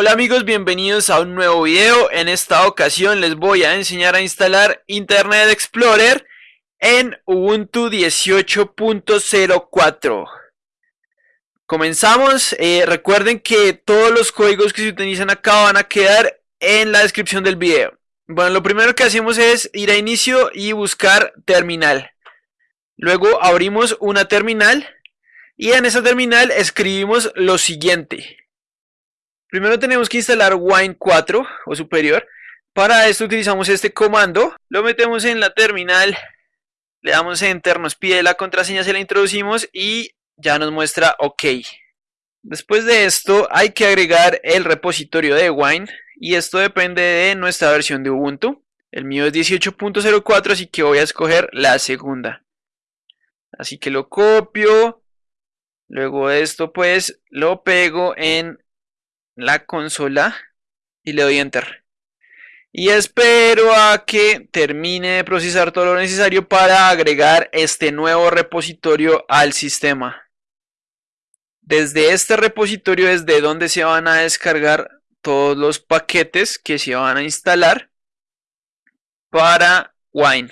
Hola amigos, bienvenidos a un nuevo video. En esta ocasión les voy a enseñar a instalar Internet Explorer en Ubuntu 18.04. Comenzamos. Eh, recuerden que todos los códigos que se utilizan acá van a quedar en la descripción del video. Bueno, lo primero que hacemos es ir a inicio y buscar terminal. Luego abrimos una terminal y en esa terminal escribimos lo siguiente. Primero tenemos que instalar Wine 4 o superior. Para esto utilizamos este comando. Lo metemos en la terminal. Le damos Enter, nos pide la contraseña, se la introducimos y ya nos muestra OK. Después de esto hay que agregar el repositorio de Wine y esto depende de nuestra versión de Ubuntu. El mío es 18.04 así que voy a escoger la segunda. Así que lo copio. Luego de esto pues lo pego en la consola y le doy enter. Y espero a que termine de procesar todo lo necesario para agregar este nuevo repositorio al sistema. Desde este repositorio es de donde se van a descargar todos los paquetes que se van a instalar para Wine.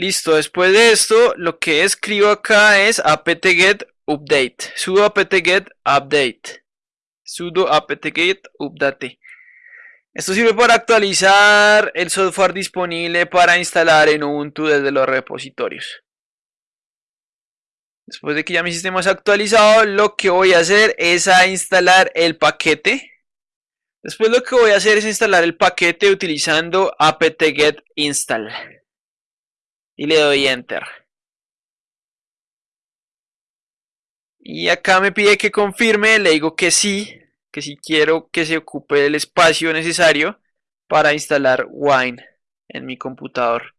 Listo, después de esto, lo que escribo acá es apt-get update, sudo apt-get update, sudo apt-get update. Esto sirve para actualizar el software disponible para instalar en Ubuntu desde los repositorios. Después de que ya mi sistema es actualizado, lo que voy a hacer es a instalar el paquete. Después lo que voy a hacer es instalar el paquete utilizando apt-get install y le doy enter. Y acá me pide que confirme, le digo que sí, que si quiero que se ocupe el espacio necesario para instalar Wine en mi computador.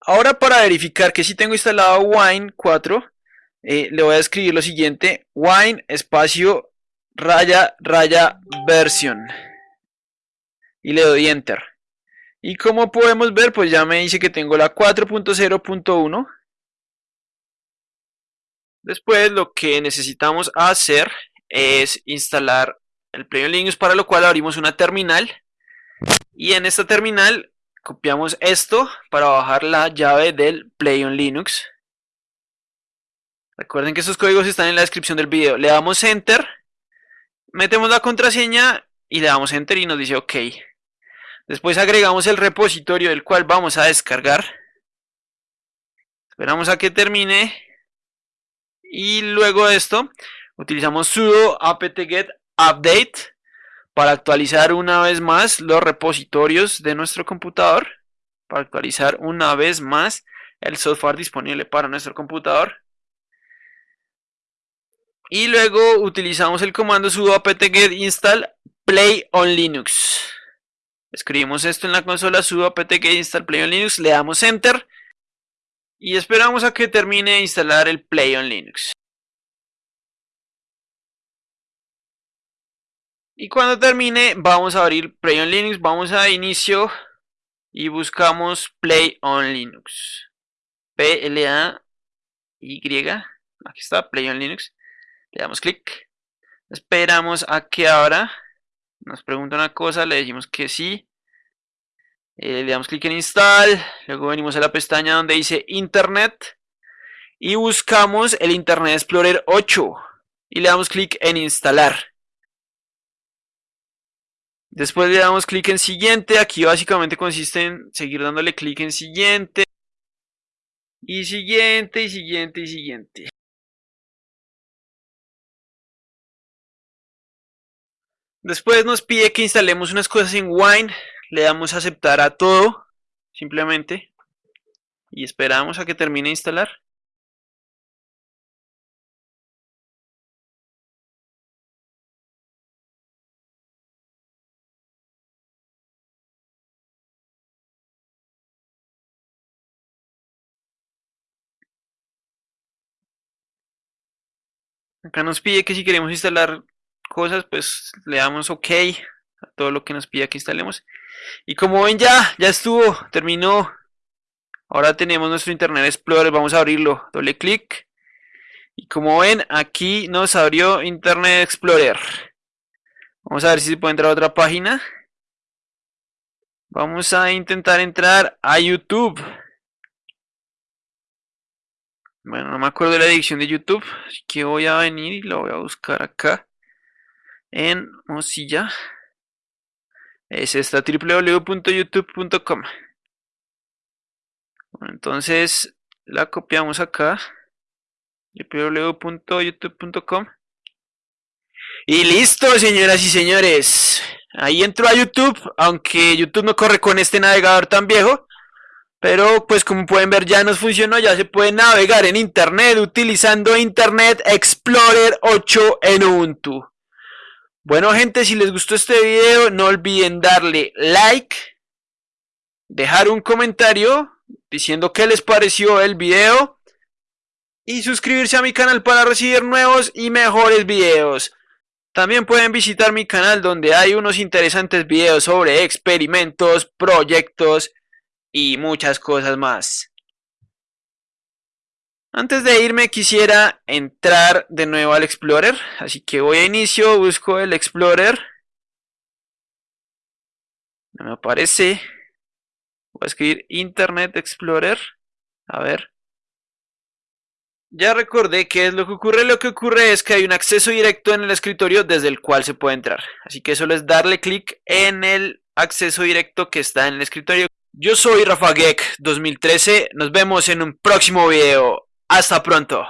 Ahora para verificar que si tengo instalado Wine 4, eh, le voy a escribir lo siguiente, wine espacio raya raya version y le doy enter. Y como podemos ver, pues ya me dice que tengo la 4.0.1. Después lo que necesitamos hacer es instalar el Play Linux, para lo cual abrimos una terminal. Y en esta terminal copiamos esto para bajar la llave del Play on Linux. Recuerden que estos códigos están en la descripción del video. Le damos Enter, metemos la contraseña y le damos Enter y nos dice OK. Después agregamos el repositorio del cual vamos a descargar. Esperamos a que termine. Y luego de esto, utilizamos sudo apt-get update para actualizar una vez más los repositorios de nuestro computador. Para actualizar una vez más el software disponible para nuestro computador. Y luego utilizamos el comando sudo apt-get install play on linux. Escribimos esto en la consola sudo apt-get install play on linux, le damos enter y esperamos a que termine de instalar el play on linux. Y cuando termine vamos a abrir play on linux, vamos a inicio y buscamos play on linux. P L A Y, aquí está play on linux. Le damos clic. Esperamos a que abra. Nos pregunta una cosa, le decimos que sí. Eh, le damos clic en install. Luego venimos a la pestaña donde dice internet. Y buscamos el Internet Explorer 8. Y le damos clic en instalar. Después le damos clic en siguiente. Aquí básicamente consiste en seguir dándole clic en siguiente. Y siguiente, y siguiente, y siguiente. Después nos pide que instalemos unas cosas en Wine. Le damos a aceptar a todo, simplemente. Y esperamos a que termine de instalar. Acá nos pide que si queremos instalar cosas, pues le damos OK a todo lo que nos pide que instalemos. Y como ven ya, ya estuvo, terminó. Ahora tenemos nuestro Internet Explorer, vamos a abrirlo, doble clic. Y como ven, aquí nos abrió Internet Explorer. Vamos a ver si se puede entrar a otra página. Vamos a intentar entrar a YouTube. Bueno, no me acuerdo de la edición de YouTube, así que voy a venir y lo voy a buscar acá en Mozilla. Es esta www.youtube.com. Entonces la copiamos acá www.youtube.com y listo señoras y señores ahí entro a YouTube aunque YouTube no corre con este navegador tan viejo pero pues como pueden ver ya nos funcionó, ya se puede navegar en internet utilizando Internet Explorer 8 en Ubuntu. Bueno gente, si les gustó este video no olviden darle like, dejar un comentario diciendo qué les pareció el video y suscribirse a mi canal para recibir nuevos y mejores videos. También pueden visitar mi canal donde hay unos interesantes videos sobre experimentos, proyectos y muchas cosas más. Antes de irme quisiera entrar de nuevo al Explorer, así que voy a inicio, busco el Explorer. No me aparece. Voy a escribir Internet Explorer. A ver. Ya recordé qué es lo que ocurre. Lo que ocurre es que hay un acceso directo en el escritorio desde el cual se puede entrar. Así que solo es darle clic en el acceso directo que está en el escritorio. Yo soy Rafa Geek 2013, nos vemos en un próximo video. Hasta pronto.